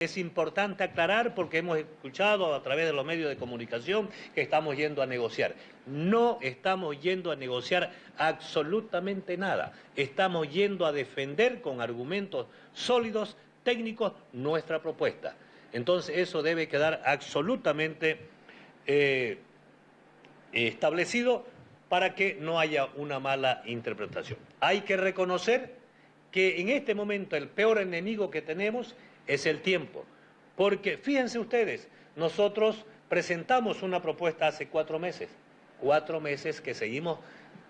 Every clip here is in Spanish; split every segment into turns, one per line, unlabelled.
Es importante aclarar porque hemos escuchado a través de los medios de comunicación que estamos yendo a negociar. No estamos yendo a negociar absolutamente nada. Estamos yendo a defender con argumentos sólidos, técnicos, nuestra propuesta. Entonces eso debe quedar absolutamente eh, establecido para que no haya una mala interpretación. Hay que reconocer que en este momento el peor enemigo que tenemos es el tiempo. Porque fíjense ustedes, nosotros presentamos una propuesta hace cuatro meses, cuatro meses que seguimos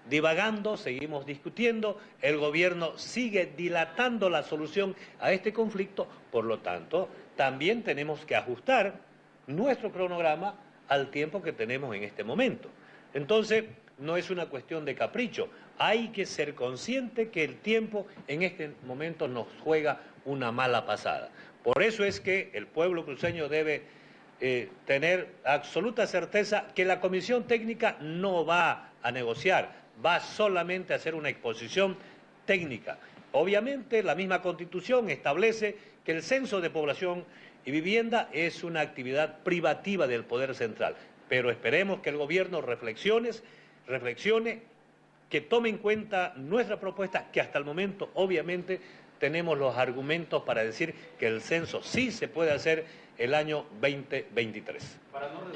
divagando, seguimos discutiendo, el gobierno sigue dilatando la solución a este conflicto, por lo tanto, también tenemos que ajustar nuestro cronograma al tiempo que tenemos en este momento. Entonces, no es una cuestión de capricho, hay que ser consciente que el tiempo en este momento nos juega una mala pasada. Por eso es que el pueblo cruceño debe eh, tener absoluta certeza que la comisión técnica no va a negociar, va solamente a hacer una exposición técnica. Obviamente la misma constitución establece que el censo de población y vivienda es una actividad privativa del Poder Central, pero esperemos que el gobierno reflexione, reflexione, que tome en cuenta nuestra propuesta, que hasta el momento obviamente tenemos los argumentos para decir que el censo sí se puede hacer el año 2023.